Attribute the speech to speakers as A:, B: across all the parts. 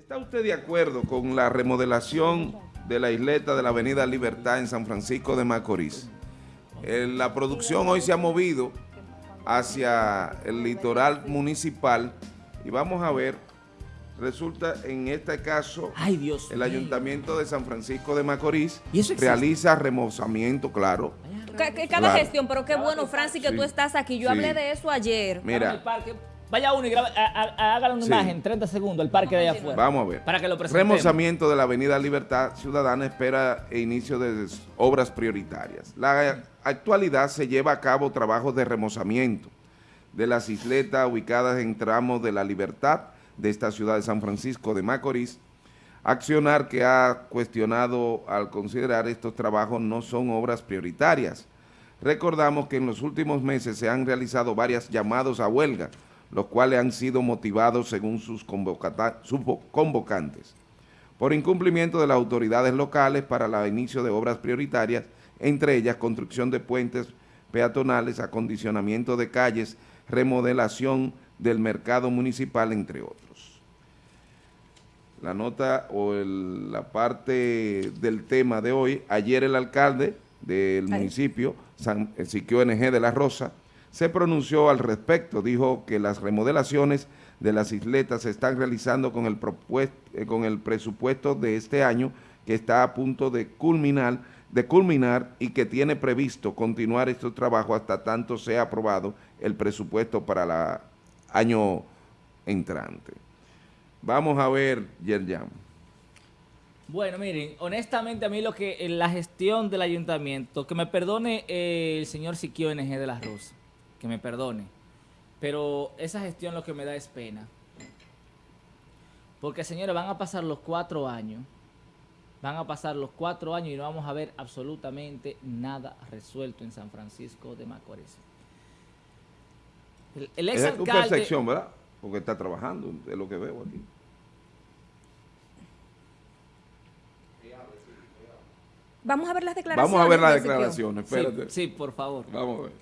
A: ¿Está usted de acuerdo con la remodelación de la isleta de la Avenida Libertad en San Francisco de Macorís? Eh, la producción hoy se ha movido hacia el litoral municipal y vamos a ver, resulta en este caso,
B: Ay, Dios
A: el
B: mío.
A: Ayuntamiento de San Francisco de Macorís
B: ¿Y eso existe?
A: realiza remozamiento, claro.
C: Cada
A: Claro.
C: gestión, pero qué bueno, Francis, que
A: Sí.
C: tú estás aquí. Yo
A: Sí.
C: hablé de eso ayer.
A: Mira,
B: parque. Vaya uno y hágale una
A: Sí.
B: imagen, 30 segundos, el parque de allá afuera.
A: vamos a ver.
B: Para que lo presentemos.
A: Remozamiento de la Avenida Libertad Ciudadana espera el inicio de obras prioritarias. La actualidad se lleva a cabo trabajos de remozamiento de las isletas ubicadas en tramos de la Libertad de esta ciudad de San Francisco de Macorís. Accionar que ha cuestionado al considerar estos trabajos no son obras prioritarias. Recordamos que en los últimos meses se han realizado varias llamados a huelga, los cuales han sido motivados según sus, convocantes por incumplimiento de las autoridades locales para el inicio de obras prioritarias, entre ellas construcción de puentes peatonales, acondicionamiento de calles, remodelación del mercado municipal, entre otros. La nota o el- la parte del tema de hoy, ayer el alcalde del municipio, San Siquio NG de la Rosa, se pronunció al respecto, dijo que las remodelaciones de las isletas se están realizando con el, eh, con el presupuesto de este año que está a punto de culminar, de culminar y que tiene previsto continuar estos trabajos hasta tanto sea aprobado el presupuesto para el año entrante. Vamos a ver, Yerjam.
B: Bueno, miren, honestamente a mí lo que en la gestión del ayuntamiento, que me perdone eh, el señor Siquio NG de la Rosa, que me perdone, pero esa gestión lo que me da es pena. Porque señores, van a pasar los cuatro años, van a pasar los cuatro años y no vamos a ver absolutamente nada resuelto en San Francisco de Macorís. El, el
A: Esa es tu
B: exalcalde...
A: percepción, ¿verdad? Porque está trabajando, es lo que veo aquí.
C: Vamos a ver las declaraciones.
A: Vamos a ver las declaraciones,
B: Sí,
A: espérate.
B: sí, por favor.
A: Vamos a ver.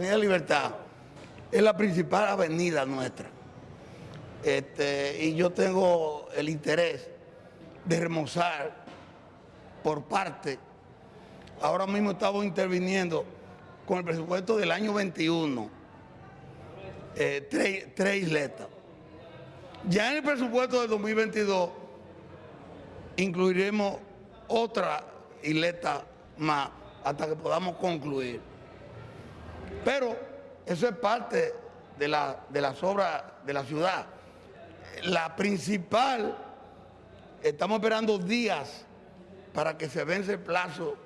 D: Avenida Libertad es la principal avenida nuestra. Este, y yo tengo el interés de remozar por parte. Ahora mismo estamos interviniendo con el presupuesto del año 21, eh, tres, tres isletas. Ya en el presupuesto del 2022 incluiremos otra isleta más hasta que podamos concluir. Pero eso es parte de, la- de las obras de la ciudad. La principal, estamos esperando días para que se vence el plazo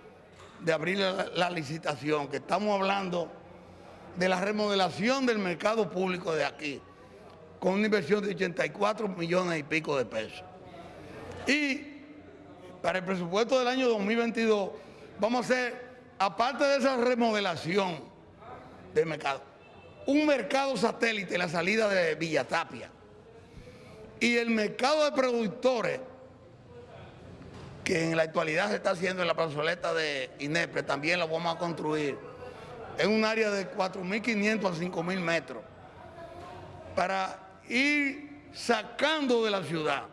D: de abrir la, la licitación, que estamos hablando de la remodelación del mercado público de aquí, con una inversión de 84 millones y pico de pesos. Y para el presupuesto del año 2022 vamos a hacer, aparte de esa remodelación del mercado, un mercado satélite la salida de Villatapia. Y el mercado de productores que en la actualidad se está haciendo en la plazoleta de Inepre, también lo vamos a construir en un área de 4.500 a 5.000 metros para ir sacando de la ciudad.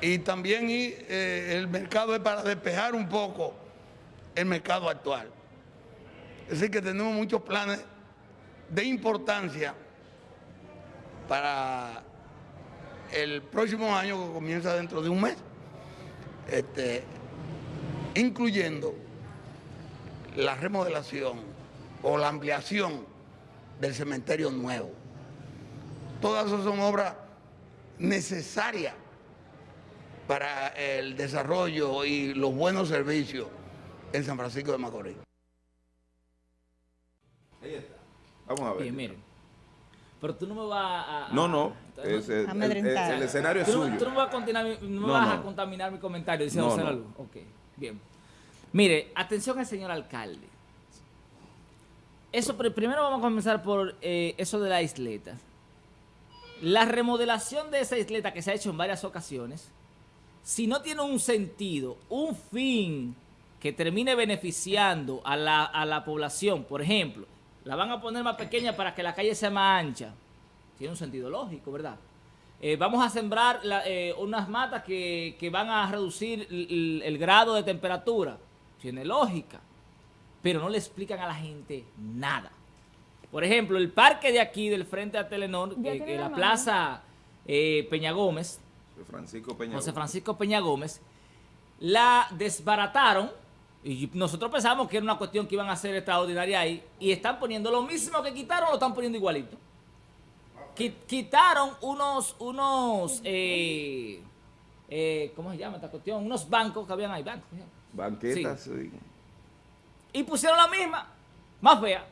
D: Y también eh, el mercado es para despejar un poco el mercado actual. Es decir, que tenemos muchos planes de importancia para el próximo año que comienza dentro de un mes, este, incluyendo la remodelación o la ampliación del cementerio nuevo. Todas esas son obras necesarias para el desarrollo y los buenos servicios en San Francisco de Macorís.
A: Vamos a ver.
B: Bien, miren. Pero tú no me vas a... a-
A: No, no.
B: a-
A: es- el, el-
C: Amedrentar.
A: el escenario es
B: Tú no,
A: suyo.
B: tú no vas a, continuar mi- no me
A: No,
B: vas a contaminar mi comentario diciendo
A: No.
B: Ok, bien. Mire, atención al señor alcalde. Eso, primero vamos a comenzar por eh, eso de la isleta. La remodelación de esa isleta que se ha hecho en varias ocasiones, si no tiene un sentido, un fin que termine beneficiando a la, a la población, por ejemplo, la van a poner más pequeña para que la calle sea más ancha, tiene un sentido lógico, ¿verdad? eh, vamos a sembrar la- eh, unas matas que, que van a reducir el, el- el grado de temperatura. Tiene lógica, pero no le explican a la gente nada. Por ejemplo, el parque de aquí, del frente a Telenor, eh, que
C: la
B: plaza eh, Peña Gómez,
A: Francisco Peña.
B: José Francisco Peña Gómez, la desbarataron y nosotros pensábamos que era una cuestión que iban a hacer extraordinaria ahí y están poniendo lo mismo que quitaron, lo están poniendo igualito. Qui- Quitaron unos, unos, eh, eh, ¿cómo se llama esta cuestión? Unos bancos que habían ahí, bancos. ¿sí?
A: Banquetas. sí.
B: Y pusieron la misma, más fea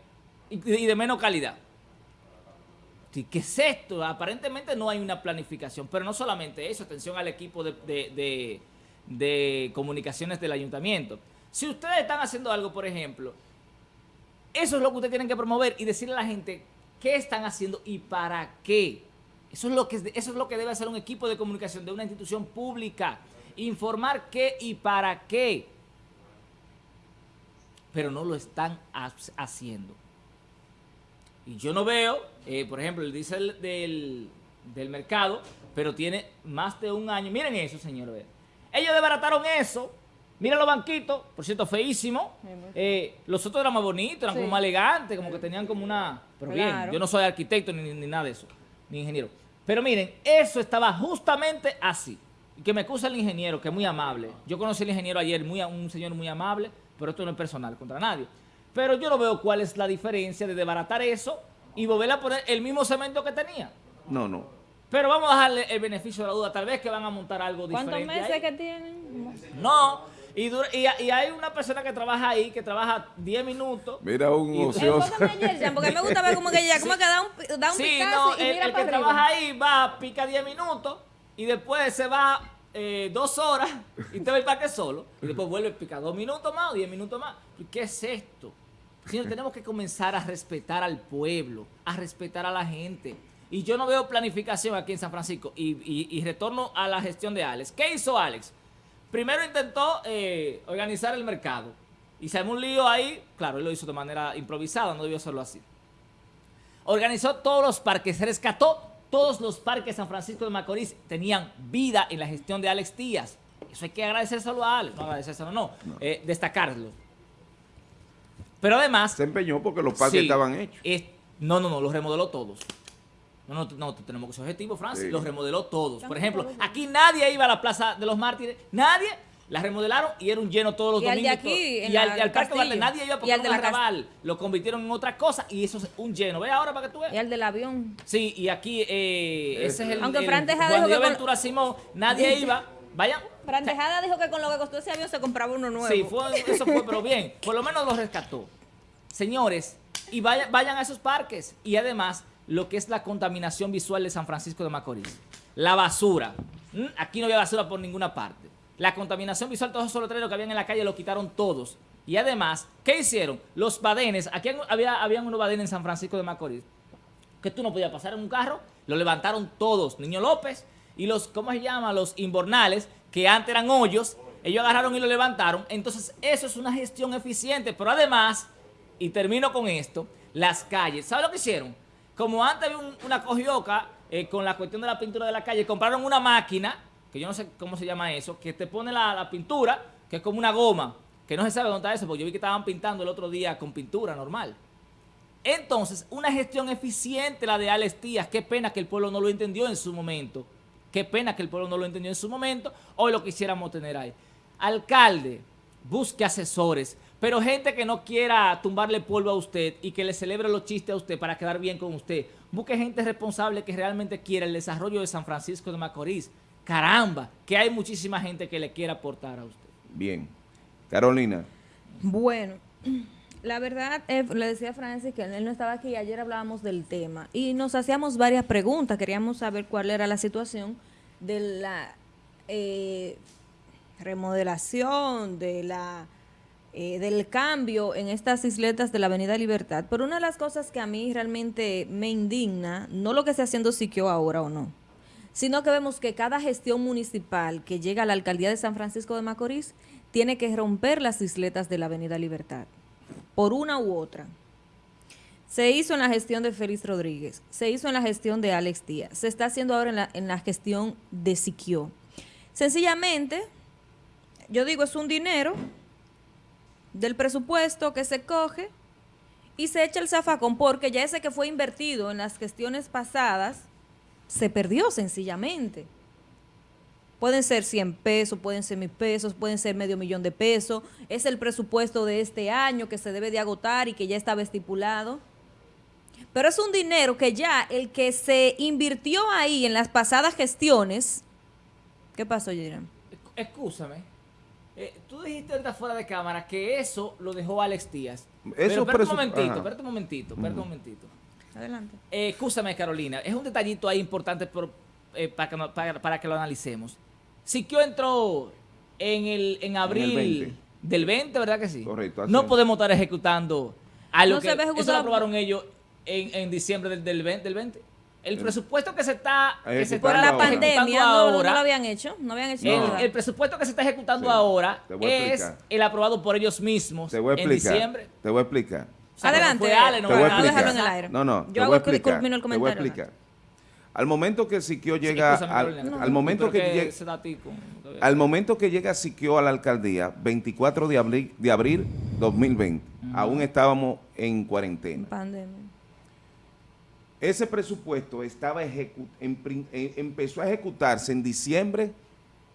B: y, de menos calidad. Sí, ¿Qué es esto? Aparentemente no hay una planificación, pero no solamente eso, atención al equipo de, de- de- de comunicaciones del ayuntamiento. Si ustedes están haciendo algo, por ejemplo, eso es lo que ustedes tienen que promover y decirle a la gente qué están haciendo y para qué. Eso es lo que, eso es lo que debe hacer un equipo de comunicación de una institución pública. Informar qué y para qué pero no lo están ha- haciendo. Y yo no veo, eh, por ejemplo, el diésel del, del mercado, pero tiene más de un año. Miren eso, señor. ve. Ellos desbarataron eso. Miren los banquitos, por cierto, feísimo. Eh, los otros eran más bonitos, eran
C: Sí.
B: como más elegantes, como que tenían como una... Pero bien, yo no soy arquitecto ni, ni nada de eso, ni ingeniero. Pero miren, eso estaba justamente así. Y que me excusa el ingeniero, que es muy amable. Yo conocí al ingeniero ayer, muy, a- un señor muy amable, pero esto no es personal contra nadie. Pero yo no veo cuál es la diferencia de desbaratar eso y volver a poner el mismo cemento que tenía.
A: No, no.
B: Pero vamos a dejarle el beneficio de la duda. Tal vez que van a montar algo
C: ¿Cuántos
B: diferente.
C: meses
B: ahí.
C: que tienen?
B: No. Y, dura- y, y hay una persona que trabaja ahí, que trabaja 10 minutos.
A: Mira un
B: Y-
A: ocioso.
C: A porque me gusta ver como que ella, como que da un, da un
B: Sí,
C: picazo
B: no,
C: y
B: el,
C: mira
B: el que trabaja ahí va, pica 10 minutos y después se va eh, dos horas y te va el parque solo. Y después vuelve a picar dos minutos más o 10 minutos más. ¿Y ¿Qué es esto? Señor, tenemos que comenzar a respetar al pueblo, a respetar a la gente. Y yo no veo planificación aquí en San Francisco. Y, y- y retorno a la gestión de Alex. ¿Qué hizo Alex? Primero intentó eh, organizar el mercado. Y se armó un lío ahí. Claro, él lo hizo de manera improvisada, no debió hacerlo así organizó todos los parques, rescató todos los parques de San Francisco de Macorís, tenían vida en la gestión de Alex Díaz. Eso hay que agradecérselo a Alex, no agradecérselo, no, eh, destacarlo. Pero además...
A: Se empeñó porque los parques
B: sí,
A: estaban hechos.
B: es- no, no, no, los remodeló todos. No, no, no, tenemos que ser objetivos, Francis.
A: Sí.
B: Los remodeló todos. Por ejemplo, aquí nadie iba a la Plaza de los Mártires. Nadie. La remodelaron y era un lleno todos los
C: Y al de
B: domingos.
C: aquí,
B: todo.
C: en
B: y al, y al Parque
C: Castillo.
B: nadie iba porque
C: Y al
B: era
C: de
B: un
C: la.
B: Lo convirtieron en otra cosa y eso es un lleno. Ve ahora para que tú veas.
C: Y el del avión.
B: Sí, y aquí eh, ese es el.
C: Aunque
B: el-
C: Fran Tejada dijo que con-
B: Simón, nadie iba. Vayan.
C: Fran Tejada dijo que con lo que costó ese avión se compraba uno nuevo.
B: Sí, fue, eso fue, pero bien. Por lo menos lo rescató. Señores, y vaya- vayan a esos parques. Y además, lo que es la contaminación visual de San Francisco de Macorís. La basura. ¿Mm? Aquí no había basura por ninguna parte. La contaminación visual, todos esos letreros que habían en la calle lo quitaron todos. Y además, ¿qué hicieron? Los badenes. Aquí había, habían unos badenes en San Francisco de Macorís que tú no podías pasar en un carro, lo levantaron todos, Niño López y los, ¿cómo se llama? Los inbornales, que antes eran hoyos, ellos agarraron y lo levantaron. Entonces, eso es una gestión eficiente, pero además, y termino con esto, las calles, ¿sabes lo que hicieron? Como antes había un- una cogioca eh, con la cuestión de la pintura de la calle, compraron una máquina, que yo no sé cómo se llama eso, que te pone la, la pintura, que es como una goma, que no se sabe dónde está eso, porque yo vi que estaban pintando el otro día con pintura normal. Entonces, una gestión eficiente la de Alex Díaz. Qué pena que el pueblo no lo entendió en su momento. Qué pena que el pueblo no lo entendió en su momento. Hoy lo quisiéramos tener ahí. Alcalde, busque asesores, pero gente que no quiera tumbarle polvo a usted y que le celebre los chistes a usted para quedar bien con usted. Busque gente responsable que realmente quiera el desarrollo de San Francisco de Macorís. Caramba, que hay muchísima gente que le quiera aportar a usted.
A: Bien. Carolina.
C: Bueno, la verdad, eh, le decía a Francis que él no estaba aquí, ayer hablábamos del tema y nos hacíamos varias preguntas, queríamos saber cuál era la situación de la eh, remodelación, de la eh, del cambio en estas isletas de la Avenida Libertad. Pero una de las cosas que a mí realmente me indigna, no lo que esté haciendo Siquio ahora o no, sino que vemos que cada gestión municipal que llega a la alcaldía de San Francisco de Macorís tiene que romper las isletas de la Avenida Libertad, por una u otra. Se hizo en la gestión de Félix Rodríguez, se hizo en la gestión de Alex Díaz, se está haciendo ahora en la, en la gestión de Siquio. Sencillamente, yo digo, es un dinero del presupuesto que se coge y se echa el zafacón, porque ya ese que fue invertido en las gestiones pasadas se perdió sencillamente. Pueden ser 100 pesos, pueden ser mil pesos, pueden ser medio millón de pesos. Es el presupuesto de este año que se debe de agotar y que ya estaba estipulado. Pero es un dinero que ya el que se invirtió ahí en las pasadas gestiones. ¿Qué pasó, Jerem?
B: Escúchame. Eh, tú dijiste ahorita fuera de cámara que eso lo dejó Alex Díaz.
A: Eso
B: Pero espérate un momentito, espérate un momentito, espérate un momentito.
C: Adelante.
B: Eh, escúchame, Carolina. Es un detallito ahí importante por- eh, para, que, para- para que lo analicemos. Siquio entró en el en abril
A: 20.
B: del 20, ¿verdad que sí?
A: Correcto, así
B: No
A: es.
B: podemos estar ejecutando algo
C: No
B: que
C: se ve
B: eso lo aprobaron ellos en, en diciembre del, del 20. del 20. El presupuesto que se está, que se
A: Ejecutando
C: Por
B: está
C: la
A: ahora.
C: pandemia no, lo habían hecho, no habían hecho
B: el, presupuesto que se está ejecutando
A: Sí,
B: ahora es
A: explicar.
B: el aprobado por ellos mismos
A: Te voy a
B: en
A: explicar.
B: diciembre.
A: Te voy a explicar.
B: O sea,
C: Adelante,
B: fue Ale, no
A: te voy a
C: déjalo en
A: explicar.
C: el aire.
A: No, no,
C: Yo
A: te
C: hago
A: explicar.
C: el
A: Te voy a
C: comentario.
A: explicar. Al momento que Siquio llega,
B: Escúchame,
A: al, al momento que llega, al momento que llega Siquio a la alcaldía, 24 de abril, de abril 2020, aún estábamos en cuarentena.
C: Pandemia.
A: Ese presupuesto estaba ejecu- en prin- eh, empezó a ejecutarse en diciembre,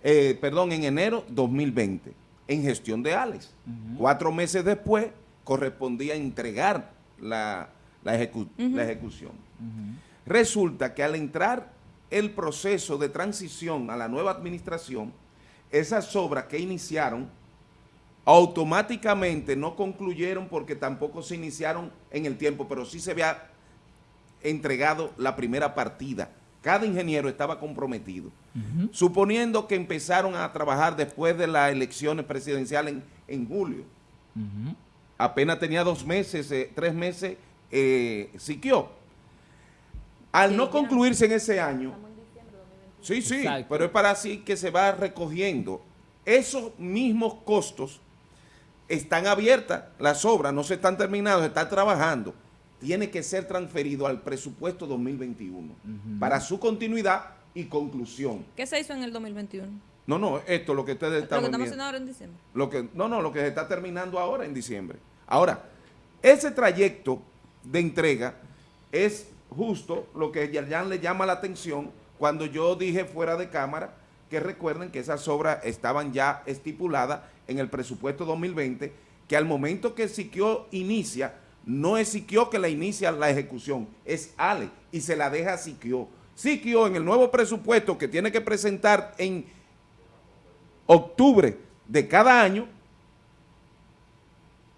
A: eh, perdón, en enero 2020, en gestión de Alex. Cuatro meses después correspondía entregar la, la ejecu- la ejecución. Resulta que al entrar el proceso de transición a la nueva administración, esas obras que iniciaron automáticamente no concluyeron porque tampoco se iniciaron en el tiempo, pero sí se había entregado la primera partida. Cada ingeniero estaba comprometido. Suponiendo que empezaron a trabajar después de las elecciones presidenciales en, en julio. Apenas tenía dos meses, eh, tres meses, eh, Siquio. Al no concluirse en ese año, sí, sí,
B: Exacto.
A: pero es para así que se va recogiendo. Esos mismos costos están abiertas, las obras no se están terminadas, se están trabajando. Tiene que ser transferido al presupuesto 2021 para su continuidad y conclusión.
C: ¿Qué se hizo en el 2021?
A: No, no, esto lo que ustedes
C: Lo que
A: están
C: estamos haciendo ahora en diciembre.
A: Lo que, no, no, lo que se está terminando ahora en diciembre. Ahora, ese trayecto de entrega es justo lo que Yerjan le llama la atención cuando yo dije fuera de cámara que recuerden que esas obras estaban ya estipuladas en el presupuesto 2020, que al momento que Siquio inicia, no es Siquio que la inicia la ejecución, es Ale y se la deja a Siquio. Siquio en el nuevo presupuesto que tiene que presentar en octubre de cada año,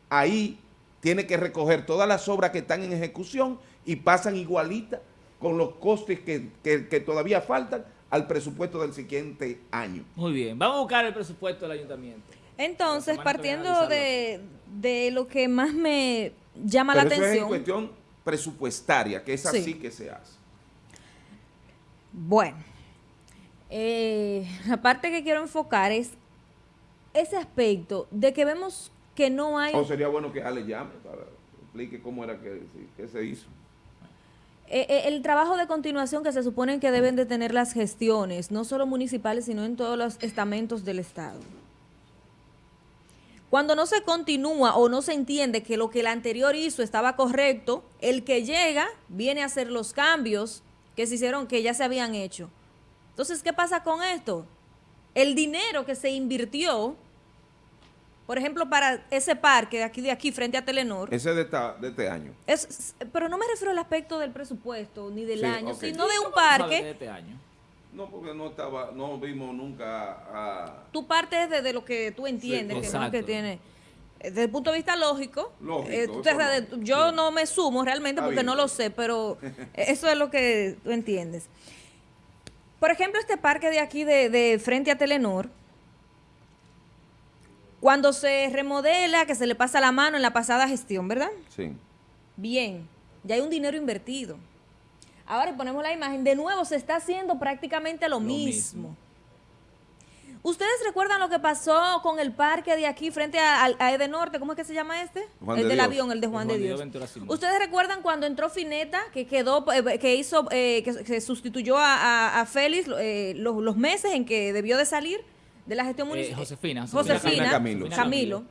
A: ahí tiene que recoger todas las obras que están en ejecución y pasan igualitas con los costes que, que- que todavía faltan al presupuesto del siguiente año.
B: Muy bien, vamos a buscar el presupuesto del ayuntamiento.
C: Entonces, partiendo de, de lo que más me llama
A: Pero
C: la
A: eso es en
C: atención.
A: cuestión presupuestaria, que es
C: Sí.
A: así que se hace.
C: Bueno, eh, la parte que quiero enfocar es ese aspecto de que vemos que no hay
A: O sería bueno que Ale llame para que explique cómo era que, que se hizo.
C: eh, eh, el trabajo de continuación que se supone que deben de tener las gestiones, no solo municipales, sino en todos los estamentos del Estado. Cuando no se continúa o no se entiende que lo que el anterior hizo estaba correcto, el que llega viene a hacer los cambios que se hicieron, que ya se habían hecho. Entonces, ¿qué pasa con esto? El dinero que se invirtió, por ejemplo, para ese parque de aquí, de aquí, frente a Telenor,
A: Ese de, esta- de este año.
C: es, pero no me refiero al aspecto del presupuesto ni del
A: Sí,
C: año, sino de un
B: ¿Cómo tú sabes de
C: parque.
B: este año?
A: No, porque no estaba, no vimos nunca a...
C: Tu parte es de, de lo que tú entiendes,
A: Sí,
C: que, no, que tiene. eh, Desde el punto de vista lógico,
A: Lógico,
C: eh, tú te-
A: lógico.
C: yo
A: Sí.
C: no me sumo realmente porque no lo sé, pero eso es lo que tú entiendes. Por ejemplo, este parque de aquí de, de frente a Telenor, cuando se remodela, que se le pasa la mano en la pasada gestión, ¿verdad?
A: Sí.
C: Bien, ya hay un dinero invertido. Ahora ponemos la imagen, de nuevo se está haciendo prácticamente lo, mismo.
B: mismo.
C: ¿Ustedes recuerdan lo que pasó con el parque de aquí frente a, a, a Edenorte? ¿Cómo es que se llama este?
A: Juan
C: el
A: de
C: del
A: Dios.
C: avión, el de Juan,
B: Juan
C: de Dios. ¿Ustedes recuerdan cuando entró Fineta, que quedó, eh, que hizo, eh, que, que sustituyó a, a- a Félix eh, los, los meses en que debió de salir de la gestión
B: Eh,
C: municipal?
B: Josefina.
C: Josefina,
A: Camilo.
C: Camilo.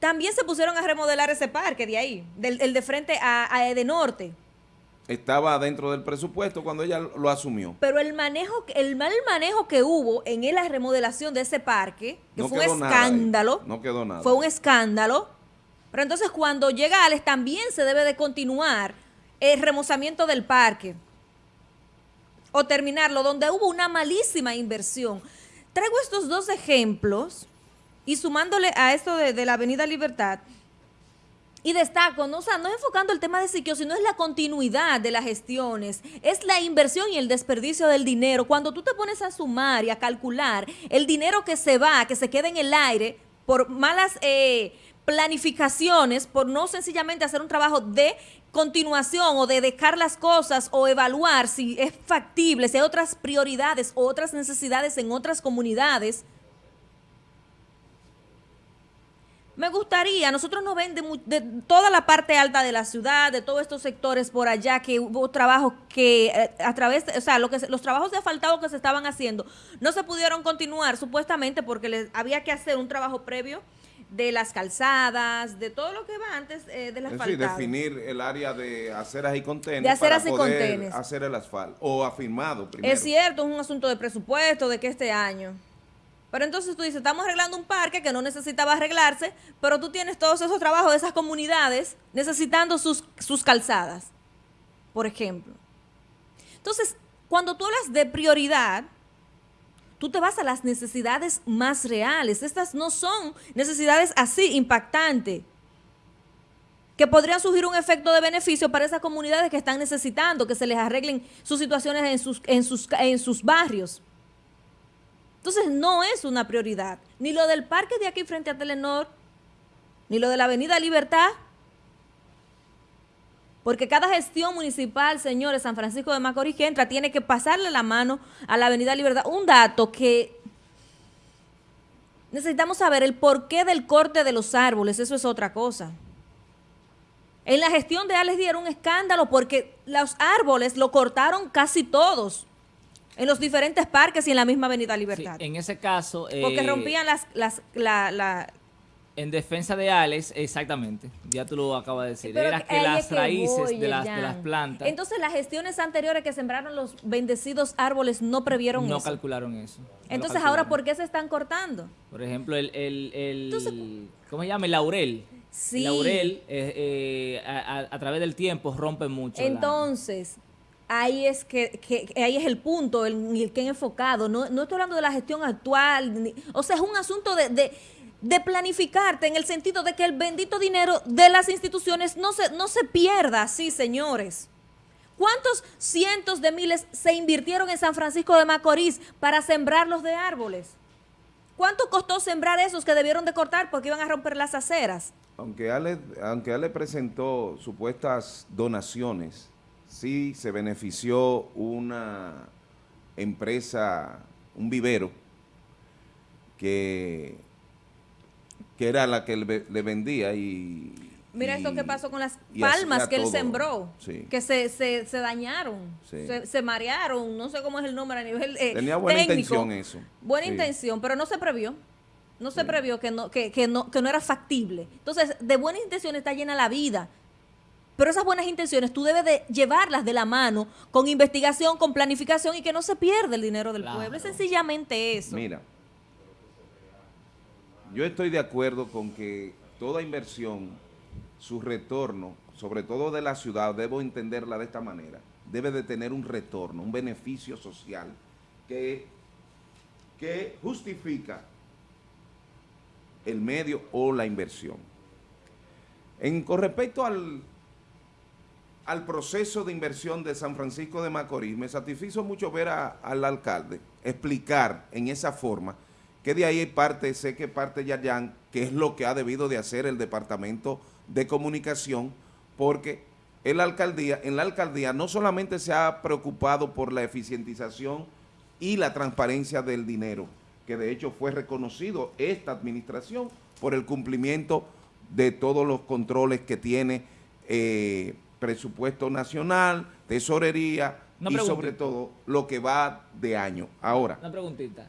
C: También se pusieron a remodelar ese parque de ahí, del, el de frente a, a Edenorte.
A: Estaba dentro del presupuesto cuando ella lo asumió.
C: Pero el manejo, el mal manejo que hubo en la remodelación de ese parque, que
A: No
C: fue un
A: nada
C: escándalo,
A: No quedó nada.
C: fue un escándalo. Pero entonces cuando llega Alex también se debe de continuar el remozamiento del parque o terminarlo donde hubo una malísima inversión. Traigo estos dos ejemplos y sumándole a esto de, de la Avenida Libertad y destaco, no, sea, no es enfocando el tema de Siquio, sino es la continuidad de las gestiones, es la inversión y el desperdicio del dinero. Cuando tú te pones a sumar y a calcular el dinero que se va, que se queda en el aire por malas eh, planificaciones, por no sencillamente hacer un trabajo de continuación o de dejar las cosas o evaluar si es factible, si hay otras prioridades o otras necesidades en otras comunidades, Me gustaría, nosotros nos ven de, de toda la parte alta de la ciudad, de todos estos sectores por allá, que hubo trabajos que eh, a través, de- o sea, lo que los trabajos de asfaltado que se estaban haciendo no se pudieron continuar supuestamente porque les había que hacer un trabajo previo de las calzadas, de todo lo que va antes eh,
A: Es decir,
C: asfaltado.
A: definir el área de aceras y contenes
C: De aceras
A: para
C: y
A: poder
C: contenes.
A: hacer el asfalto o afirmado primero.
C: Es cierto, es un asunto de presupuesto, de que este año. Pero entonces tú dices, estamos arreglando un parque que no necesitaba arreglarse, pero tú tienes todos esos trabajos de esas comunidades necesitando sus, sus calzadas, por ejemplo. Entonces, cuando tú hablas de prioridad, tú te vas a las necesidades más reales. Estas no son necesidades así impactantes que podrían surgir un efecto de beneficio para esas comunidades que están necesitando que se les arreglen sus situaciones en sus, en sus, en sus barrios. Entonces no es una prioridad. Ni lo del parque de aquí frente a Telenor, ni lo de la Avenida Libertad. Porque cada gestión municipal, señores, San Francisco de Macorís que entra, tiene que pasarle la mano a la Avenida Libertad. Un dato que necesitamos saber el porqué del corte de los árboles, eso es otra cosa. En la gestión de Alex era un escándalo porque los árboles lo cortaron casi todos en los diferentes parques y en la misma Avenida
B: Sí,
C: Libertad.
B: en ese caso.
C: porque
B: eh,
C: rompían las, las, la, la-
B: En defensa de Alex, exactamente. Ya tú lo acabas de decir.
C: Pero
B: Era que las
C: que
B: raíces
C: voy,
B: de, las, de las plantas
C: Entonces las gestiones anteriores que sembraron los bendecidos árboles no previeron
B: no
C: eso.
B: calcularon eso. No
C: Entonces ahora. ¿por qué se están cortando?
B: Por ejemplo, el, el, el-
C: Entonces-
B: ¿cómo se llama? El laurel.
C: Sí.
B: El laurel, eh, eh, a, a- a través del tiempo, rompe mucho. la-
C: Entonces, ahí es que, ahí es el punto en el que he enfocado. No, estoy hablando de la gestión actual. o sea, es un asunto de, planificarte en el sentido de que el bendito dinero de las instituciones no se, no se pierda así, señores. ¿Cuántos cientos de miles se invirtieron en San Francisco de Macorís para sembrarlos de árboles? ¿Cuánto costó sembrar esos que debieron de cortar porque iban a romper las aceras?
A: Aunque Ale, aunque Ale presentó supuestas donaciones, sí se benefició una empresa, un vivero, que, que era la que le, le vendía y...
C: Mira
A: y-
C: esto que pasó con las palmas que él
A: todo.
C: sembró,
A: Sí.
C: que se, se, se dañaron,
A: Sí.
C: se, se marearon, no sé cómo es el nombre a nivel eh,
A: Tenía buena
C: técnico.
A: intención eso.
C: Buena
A: Sí.
C: intención, pero no se previó. No se previó que no, que, que no, que no era factible. Entonces, de buenas intenciones está llena la vida. Pero esas buenas intenciones tú debes de llevarlas de la mano con investigación, con planificación y que no se pierda el dinero del
B: Claro.
C: pueblo. Es sencillamente eso.
A: Mira, yo estoy de acuerdo con que toda inversión, su retorno, sobre todo de la ciudad, debo entenderla de esta manera, debe de tener un retorno, un beneficio social que, que justifica el medio o la inversión. En, con respecto al, al proceso de inversión de San Francisco de Macorís, me satisfizo mucho ver a- al alcalde explicar en esa forma que de ahí parte, sé que parte Yayan, que es lo que ha debido de hacer el Departamento de Comunicación, porque en la alcaldía, en la alcaldía no solamente se ha preocupado por la eficientización y la transparencia del dinero, que de hecho fue reconocido esta administración por el cumplimiento de todos los controles que tiene eh, presupuesto nacional, tesorería
B: Una
A: y
B: preguntita.
A: sobre todo lo que va de año. Ahora,
B: Una preguntita.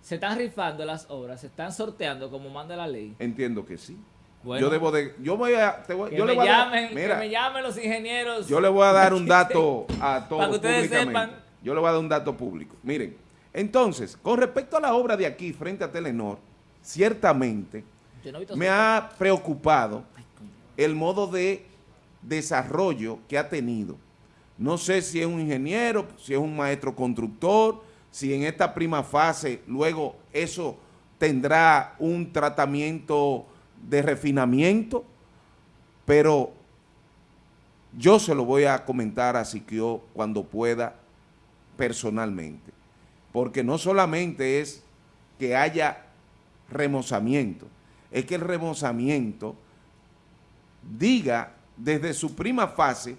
B: ¿Se están rifando las obras? ¿Se están sorteando como manda la ley?
A: entiendo que sí.
B: Bueno.
A: yo debo de, yo voy a, te voy-
B: Que,
A: yo le
B: me
A: voy a dar-
B: llamen,
A: mira,
B: que me llamen los ingenieros.
A: Yo le voy a dar un dato a todos
B: Para que ustedes sepan.
A: Yo le voy a dar un dato público. Miren, entonces, con respecto a la obra de aquí frente a Telenor, ciertamente
B: no
A: me ha preocupado el modo de desarrollo que ha tenido. No sé si es un ingeniero, si es un maestro constructor, si en esta prima fase luego eso tendrá un tratamiento de refinamiento, pero yo se lo voy a comentar a Siquio cuando pueda personalmente, porque no solamente es que haya remozamiento, es que el remozamiento diga desde su prima fase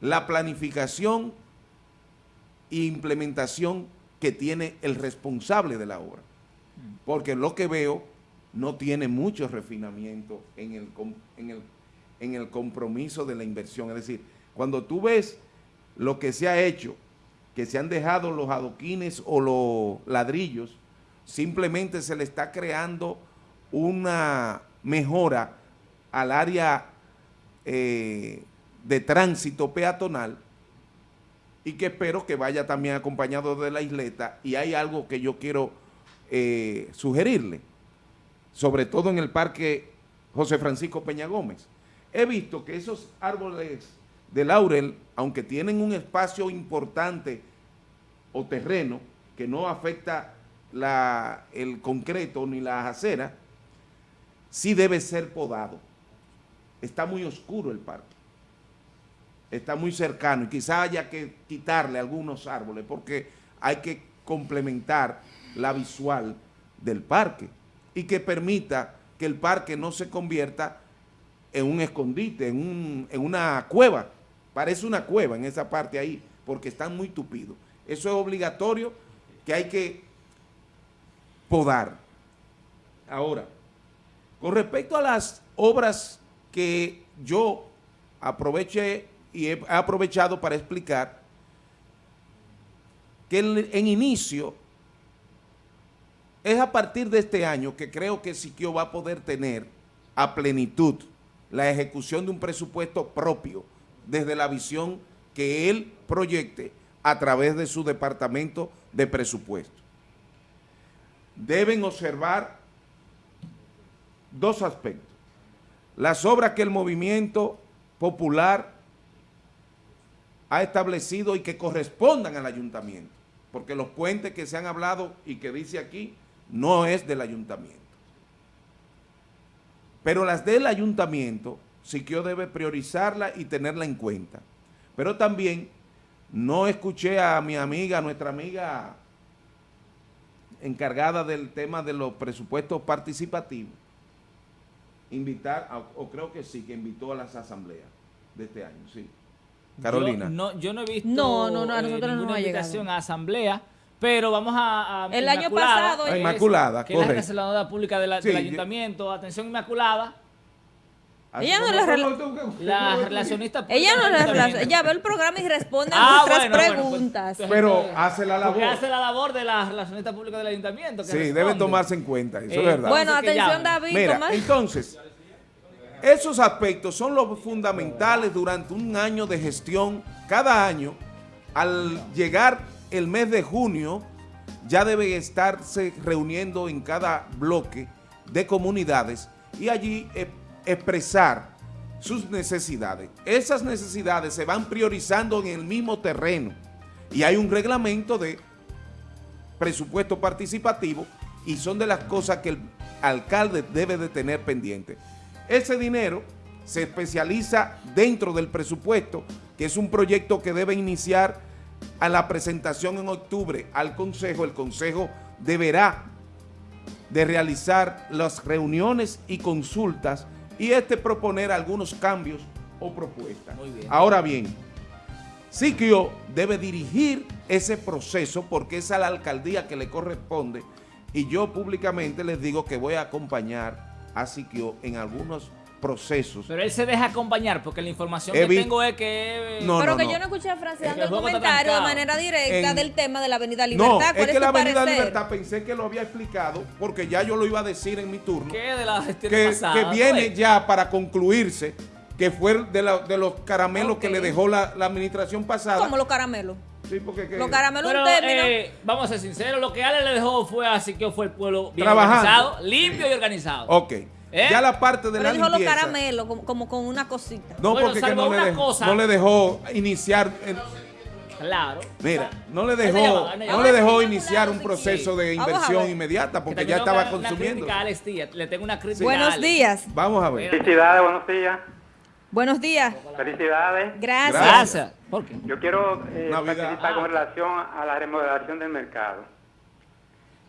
A: la planificación e implementación que tiene el responsable de la obra. Porque lo que veo no tiene mucho refinamiento en el, en el, en el compromiso de la inversión. Es decir, cuando tú ves lo que se ha hecho, que se han dejado los adoquines o los ladrillos, simplemente se le está creando una mejora al área eh, de tránsito peatonal y que espero que vaya también acompañado de la isleta y hay algo que yo quiero eh, sugerirle, sobre todo en el parque José Francisco Peña Gómez. He visto que esos árboles de laurel, aunque tienen un espacio importante o terreno que no afecta la- el concreto ni las aceras, sí debe ser podado. Está muy oscuro el parque. Está muy cercano y quizá haya que quitarle algunos árboles porque hay que complementar la visual del parque y que permita que el parque no se convierta en un escondite, en, un- en una cueva. Parece una cueva en esa parte ahí porque están muy tupidos. Eso es obligatorio que hay que podar. Ahora, con respecto a las obras que yo aproveché y he aprovechado para explicar, que en, inicio es a partir de este año que creo que Siquio va a poder tener a plenitud la ejecución de un presupuesto propio desde la visión que él proyecte a través de su departamento de presupuesto. Deben observar dos aspectos. Las obras que el movimiento popular ha establecido y que correspondan al ayuntamiento, porque los puentes que se han hablado y que dice aquí no es del ayuntamiento. Pero las del ayuntamiento, Siquio debe priorizarla y tenerla en cuenta. Pero también no escuché a mi amiga, nuestra amiga encargada del tema de los presupuestos participativos, invitar, a- o creo que sí, que invitó a las asambleas de este año, sí. Carolina.
B: Yo no, yo no he visto
C: No, no, no, a
B: eh,
C: nosotros
B: ninguna invitación a asamblea, pero vamos a... a
C: El año
B: Inmaculada,
C: pasado,
B: que es-
A: Inmaculada,
B: que es la relacionadora pública de la-
A: Sí,
B: del
A: yo-
B: ayuntamiento. Atención Inmaculada,
C: Ella no
A: ¿Cómo-
C: le
A: cómo-
C: rela-
A: cómo-
B: la relacionista pública
C: Ella no relaciona, ella ve el programa y responde a
B: Ah,
C: nuestras
B: bueno, bueno, pues,
C: preguntas.
A: Pero
B: eh,
A: hace la
B: Porque
A: labor.
B: hace la labor de la relacionista pública del ayuntamiento. que
A: Sí,
B: responde.
A: debe tomarse en cuenta, eso
B: Eh,
A: es verdad.
C: bueno, atención. David,
A: Mira,
C: Tomás.
A: entonces, esos aspectos son los fundamentales durante un año de gestión. Cada año, al llegar el mes de junio, ya debe estarse reuniendo en cada bloque de comunidades y allí eh, expresar sus necesidades. Esas necesidades se van priorizando en el mismo terreno y hay un reglamento de presupuesto participativo y son de las cosas que el alcalde debe de tener pendiente. Ese dinero se especializa dentro del presupuesto, que es un proyecto que debe iniciar a la presentación en octubre al Consejo. El Consejo deberá de realizar las reuniones y consultas y este proponer algunos cambios o propuestas.
B: Muy bien.
A: Ahora bien, Siquio debe dirigir ese proceso porque es a la alcaldía que le corresponde y yo públicamente les digo que voy a acompañar a Siquio en algunos procesos.
B: Pero él se deja acompañar porque la información
A: He
B: que
A: vi-
B: tengo es que...
A: No,
C: Pero
A: no,
C: que
A: no.
C: yo no escuché a
B: que
C: dando
B: el
C: comentario de manera directa
A: En-
C: del tema de la Avenida Libertad.
A: No,
C: ¿Cuál
A: es
C: es,
A: que la Avenida
C: parecer?
A: Libertad pensé que lo había explicado porque ya yo lo iba a decir en mi turno.
B: ¿Qué de la gestión
A: que,
B: pasada?
A: que viene
B: pues?
A: ya para concluirse, que fue de, la- de los caramelos que le dejó la, la administración pasada.
C: Como los caramelos.
A: Sí, porque que-
C: Los caramelos
B: Pero,
C: un término.
B: eh, vamos a ser sinceros, lo que Ale le dejó fue así que fue el pueblo bien
A: Trabajando.
B: organizado, limpio y organizado.
A: Ok.
B: ¿Eh?
A: Ya la parte de
C: Pero
A: la
C: dijo los
A: limpieza.
C: caramelos como, como con una cosita.
A: No,
B: Bueno,
A: porque que no, le dejó,
B: cosa.
A: no le dejó iniciar. el-
B: Claro.
A: mira, no le dejó,
B: llevaba,
A: no le dejó iniciar un proceso de inversión
C: ver.
A: inmediata
B: Que
A: porque ya estaba consumiendo.
B: Alex Díaz, Le tengo una crítica
C: Buenos días.
A: Vamos a ver.
E: Felicidades, buenos días.
C: Buenos días.
E: Felicidades.
C: Gracias.
B: Gracias. ¿Por qué?
E: Yo quiero eh, participar con relación a la remodelación del mercado.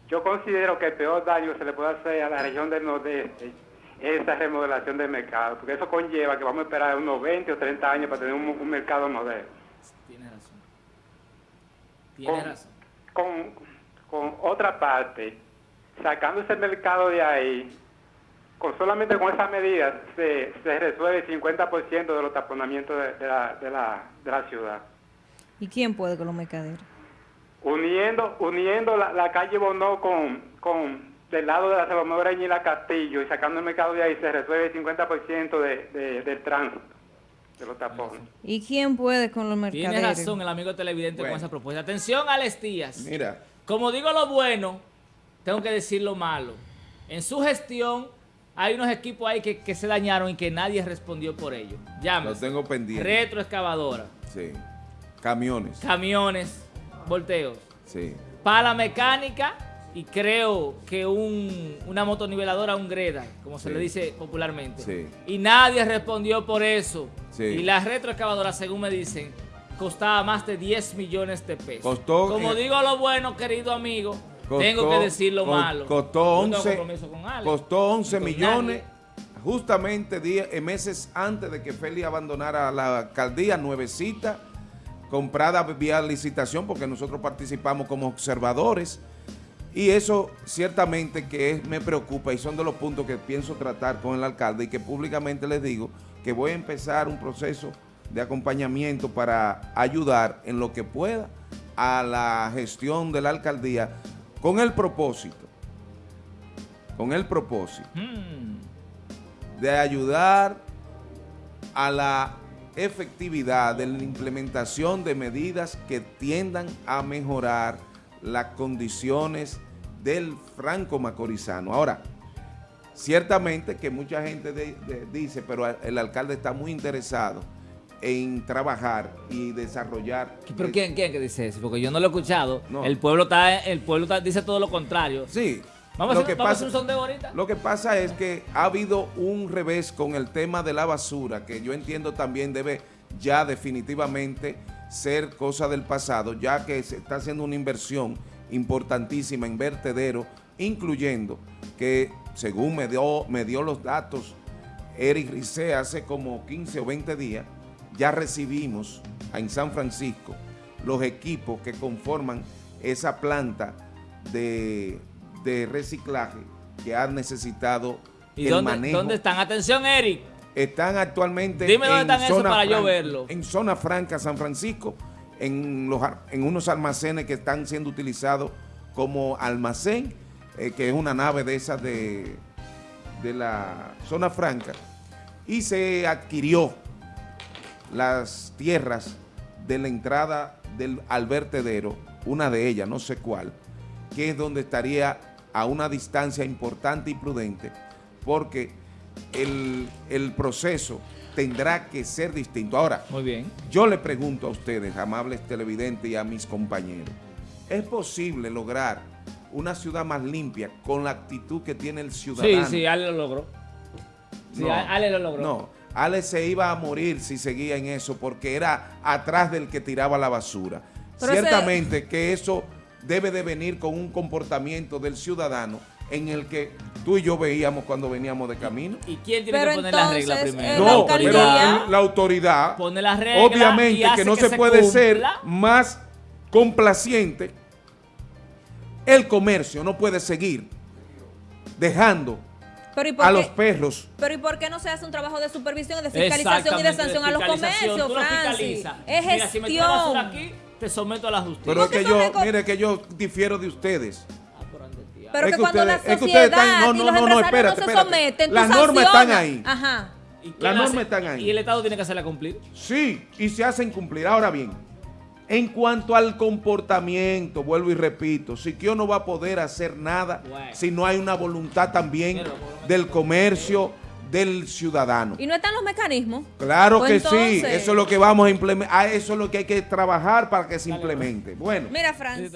E: Yo considero que el peor daño que se le puede hacer a la región del nordeste es esa remodelación del mercado, porque eso conlleva que vamos a esperar unos 20 o 30 años para tener un, un mercado moderno.
B: Tienes razón. Tienes
E: Con,
B: razón.
E: con, con otra parte, sacando ese mercado de ahí, con solamente con esas medidas se, se resuelve el 50% de los taponamientos de, de la, de, la, de la ciudad.
C: ¿Y quién puede con los mercaderes?
E: uniendo uniendo la, la calle Bonó con, con del lado de la Salvador y la Castillo y sacando el mercado de ahí se resuelve el 50% de, de, del tránsito de los tapones.
C: ¿Y quién puede con los mercaderes?
B: Tiene razón el amigo televidente
A: Bueno.
B: con esa propuesta. Atención, Alex Díaz.
A: Mira,
B: Como digo lo bueno, tengo que decir lo malo. En su gestión hay unos equipos ahí que, que se dañaron y que nadie respondió por ello.
A: lo
B: Llámese.
A: tengo pendiente.
B: Retroexcavadora,
A: Sí. Camiones.
B: camiones, volteos,
A: Sí.
B: pala mecánica y creo que un, una motoniveladora, un greda, como se
A: Sí.
B: le dice popularmente.
A: Sí.
B: Y nadie respondió por eso.
A: Sí.
B: Y la retroexcavadora, según me dicen, costaba más de 10 millones de pesos.
A: Costó,
B: Como
A: eh,
B: digo lo bueno, querido amigo,
A: Costó-
B: tengo que decir lo
A: co-
B: malo.
A: Costó
B: No tengo
A: 11,
B: compromiso con Ale,
A: costó 11
B: ni con
A: millones,
B: nadie.
A: justamente die- eh, meses antes de que Feli abandonara la alcaldía, nuevecita, comprada vía licitación, porque nosotros participamos como observadores. Y eso ciertamente que es- me preocupa y son de los puntos que pienso tratar con el alcalde y que públicamente les digo que voy a empezar un proceso de acompañamiento para ayudar en lo que pueda a la gestión de la alcaldía con el propósito, con el propósito
B: Mm,
A: de ayudar a la efectividad de la implementación de medidas que tiendan a mejorar las condiciones del franco macorizano. Ahora, ciertamente que mucha gente de- de- dice, pero el alcalde está muy interesado en trabajar y desarrollar.
B: ¿Pero quién, quién que dice eso? Porque yo no lo he escuchado.
A: No.
B: El pueblo está, el pueblo está- dice todo lo contrario.
A: Sí.
B: Vamos,
A: lo
B: a,
A: que
B: vamos a
A: pasa-
B: hacer un sondeo ahorita.
A: Lo que pasa es que ha habido un revés con el tema de la basura, que yo entiendo también debe ya definitivamente ser cosa del pasado, ya que se está haciendo una inversión importantísima en vertedero, incluyendo que, según me dio, me dio los datos Eric Rice hace como 15 o 20 días, ya recibimos en San Francisco los equipos que conforman esa planta de, de reciclaje que ha necesitado
B: ¿Y
A: el
B: dónde,
A: manejo.
B: dónde están? Atención, Eric.
A: Están actualmente
B: Dime dónde están esos para yo verlo.
A: En zona franca San Francisco, en, unos almacenes que están siendo utilizados como almacén, eh, que es una nave de esas de, de la zona franca, y se adquirió las tierras de la entrada del al vertedero, una de ellas, no sé cuál, que es donde estaría a una distancia importante y prudente, porque el, el proceso tendrá que ser distinto. Ahora,
B: Muy bien.
A: yo le pregunto a ustedes, amables televidentes y a mis compañeros, ¿es posible lograr una ciudad más limpia con la actitud que tiene el
B: Sí,
A: ciudadano?
B: sí, Ale lo logró. Sí,
A: No,
B: Ale lo logró.
A: No, Ale se iba a morir si seguía en eso porque era atrás del que tiraba la basura.
C: Pero ese-
A: Ciertamente que eso debe de venir con un comportamiento del ciudadano en el que tú y yo veíamos cuando veníamos de camino.
B: ¿Y quién tiene
C: Pero
B: que poner las reglas
C: entonces,
B: primero?
C: eh, la
A: No, pero la autoridad,
B: Pone las reglas y
A: obviamente
B: hace
A: que no
B: que
A: se,
B: se
A: puede ser más complaciente. El comercio no puede seguir dejando
C: Pero ¿y por
A: a
C: qué?
A: los perros.
C: Pero ¿y por qué no se hace un trabajo de supervisión, de fiscalización y de sanción a los comercios,
B: lo
C: Francis? Es
B: Mira, si me
C: gestión.
B: aquí, te someto a la justicia.
A: Pero es que yo, mire que yo difiero de ustedes.
C: Pero
A: Es
C: que,
A: que
C: cuando
A: ustedes-
C: la
A: es que ustedes
C: sociedad
A: están- no,
C: y
A: no,
C: los
A: no, no, espérate,
C: no se
A: espérate.
C: someten, tú
A: Las normas están ahí.
C: Ajá.
B: ¿Y quién
A: las normas están ahí.
B: Y el Estado tiene que hacerla cumplir.
A: Sí, y se hacen cumplir. Ahora bien, en cuanto al comportamiento, vuelvo y repito, Siquio no va a poder hacer nada
B: Bueno.
A: si no hay una voluntad también del comercio, del ciudadano.
C: Y no están los mecanismos.
A: Claro
C: Pues
A: que sí, eso es lo que vamos a implementar, eso es lo que hay que trabajar para que se implemente. Bueno.
C: Mira, Francis.